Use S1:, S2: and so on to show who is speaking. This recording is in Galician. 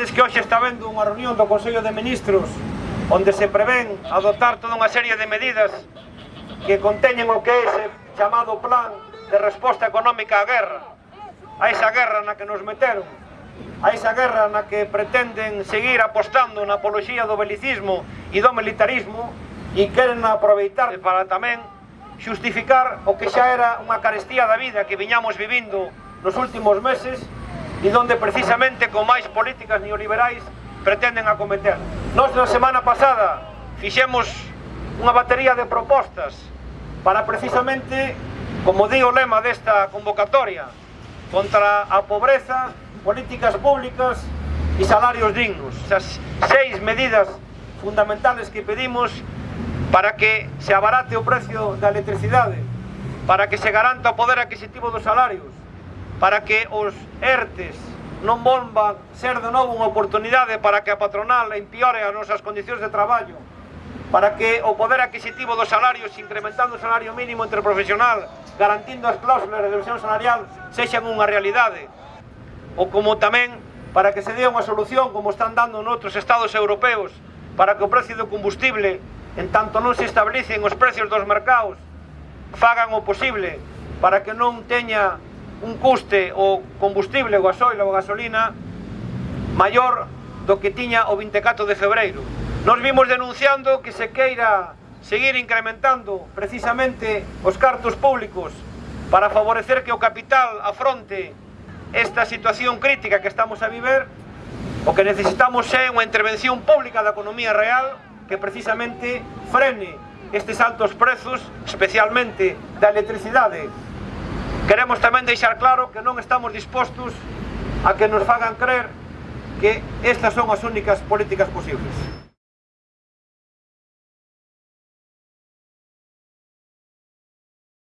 S1: Sabedes que hoxe está vendo unha reunión do Consello de Ministros onde se prevén adoptar toda unha serie de medidas que conteñen o que é ese chamado plan de resposta económica á guerra. A esa guerra na que nos meteron a esa guerra na que pretenden seguir apostando na apoloxía do belicismo e do militarismo e queren aproveitar para tamén xustificar o que xa era unha carestía da vida que viñamos vivindo nos últimos meses e donde precisamente con máis políticas neoliberais pretenden acometer. Nos na semana pasada fixemos unha batería de propostas para precisamente, como di o lema desta convocatoria, contra a pobreza, políticas públicas e salarios dignos. Esas seis medidas fundamentales que pedimos para que se abarate o precio da electricidade, para que se garanta o poder adquisitivo dos salarios, para que os ERTES non volvan ser de novo unha oportunidade para que a patronal empeore as nosas condicións de traballo, para que o poder adquisitivo dos salarios, incrementando o salario mínimo interprofesional, garantindo as cláusulas de reducción salarial, sexan unha realidade, ou como tamén para que se dé unha solución como están dando noutros estados europeos, para que o precio do combustible, en tanto non se establecen os precios dos mercados, fagan o posible para que non teña un custe o combustible, o gasoil ou gasolina maior do que tiña o 24 de febreiro. Nos vimos denunciando que se queira seguir incrementando precisamente os cartos públicos para favorecer que o capital afronte esta situación crítica que estamos a viver, o que necesitamos é unha intervención pública da economía real que precisamente frene estes altos prezos, especialmente da electricidade, Queremos tamén deixar claro que non estamos dispostos a que nos fagan crer que estas son as únicas políticas posibles.